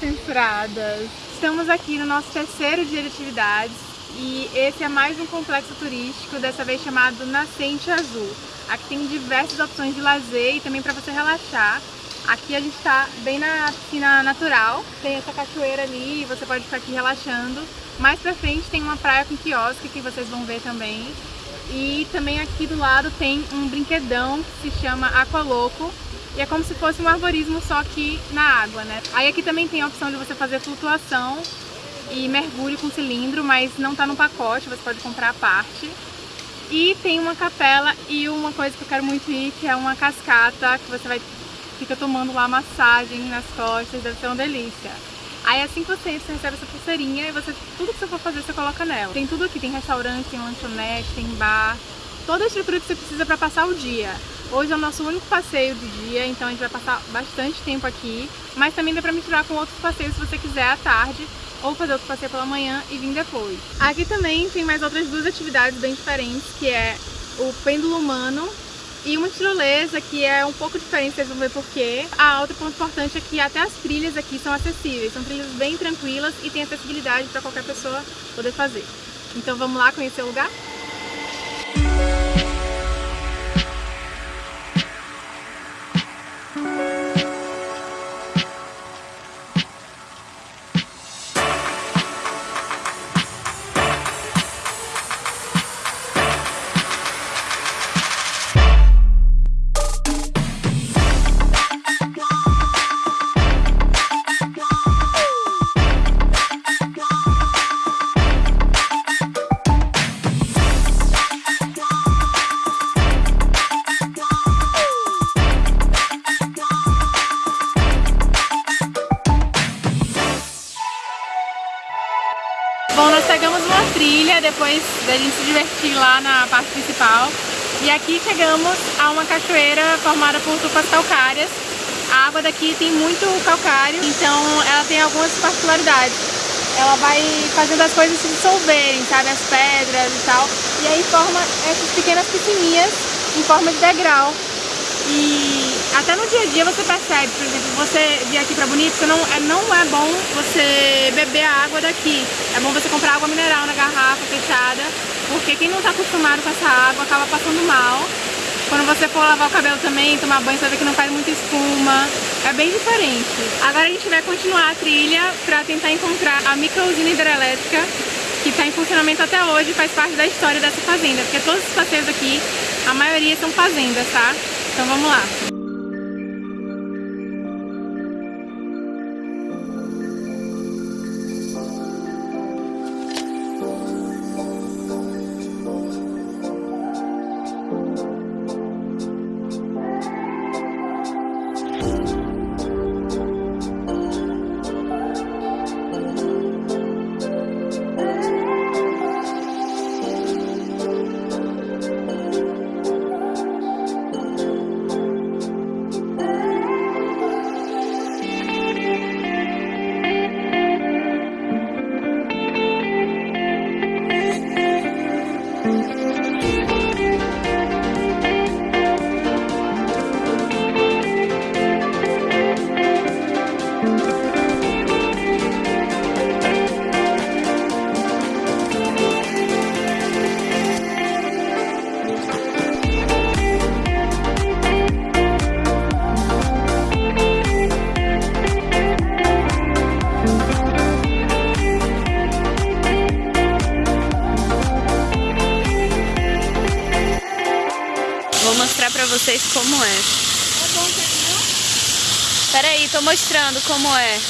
censuradas! Estamos aqui no nosso terceiro dia de atividades e esse é mais um complexo turístico, dessa vez chamado Nascente Azul. Aqui tem diversas opções de lazer e também para você relaxar. Aqui a gente está bem na piscina natural, tem essa cachoeira ali, você pode ficar aqui relaxando. Mais pra frente tem uma praia com quiosque que vocês vão ver também. E também aqui do lado tem um brinquedão que se chama Aqualoco, e é como se fosse um arborismo só que na água, né? Aí aqui também tem a opção de você fazer flutuação e mergulho com cilindro, mas não tá no pacote, você pode comprar a parte. E tem uma capela e uma coisa que eu quero muito ir, que é uma cascata, que você vai fica tomando lá massagem nas costas, deve ser uma delícia. Aí assim que você, você recebe essa pulseirinha e você, tudo que você for fazer você coloca nela. Tem tudo aqui, tem restaurante, tem lanchonete, tem bar, toda a estrutura que você precisa para passar o dia. Hoje é o nosso único passeio do dia, então a gente vai passar bastante tempo aqui, mas também dá para misturar com outros passeios se você quiser à tarde, ou fazer outro passeio pela manhã e vir depois. Aqui também tem mais outras duas atividades bem diferentes, que é o pêndulo humano e uma tirolesa, que é um pouco diferente, vocês vão ver porquê. A outra ponto importante é que até as trilhas aqui são acessíveis, são trilhas bem tranquilas e tem acessibilidade para qualquer pessoa poder fazer. Então vamos lá conhecer o lugar? Trilha depois da gente se divertir lá na parte principal e aqui chegamos a uma cachoeira formada por tupas calcárias. A água daqui tem muito calcário, então ela tem algumas particularidades. Ela vai fazendo as coisas se dissolverem, sabe, as pedras e tal, e aí forma essas pequenas piscininhas em forma de degrau. E até no dia a dia você percebe, por exemplo, você vir aqui para Bonito, não é, não é bom você beber a água daqui. É bom você comprar água mineral na garrafa fechada, porque quem não está acostumado com essa água acaba passando mal. Quando você for lavar o cabelo também, tomar banho, você ver que não faz muita espuma. É bem diferente. Agora a gente vai continuar a trilha para tentar encontrar a microusina hidrelétrica que está em funcionamento até hoje faz parte da história dessa fazenda, porque todos os passeios aqui, a maioria são fazendas, tá? Então vamos lá. Vocês como é. Pera aí, tô mostrando como é.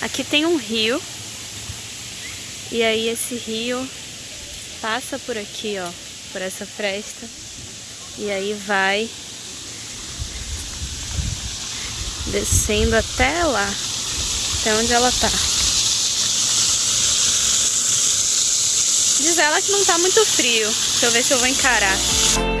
Aqui tem um rio. E aí esse rio passa por aqui, ó, por essa fresta. E aí vai descendo até lá, até onde ela tá. Diz ela que não tá muito frio. Deixa eu ver se eu vou encarar.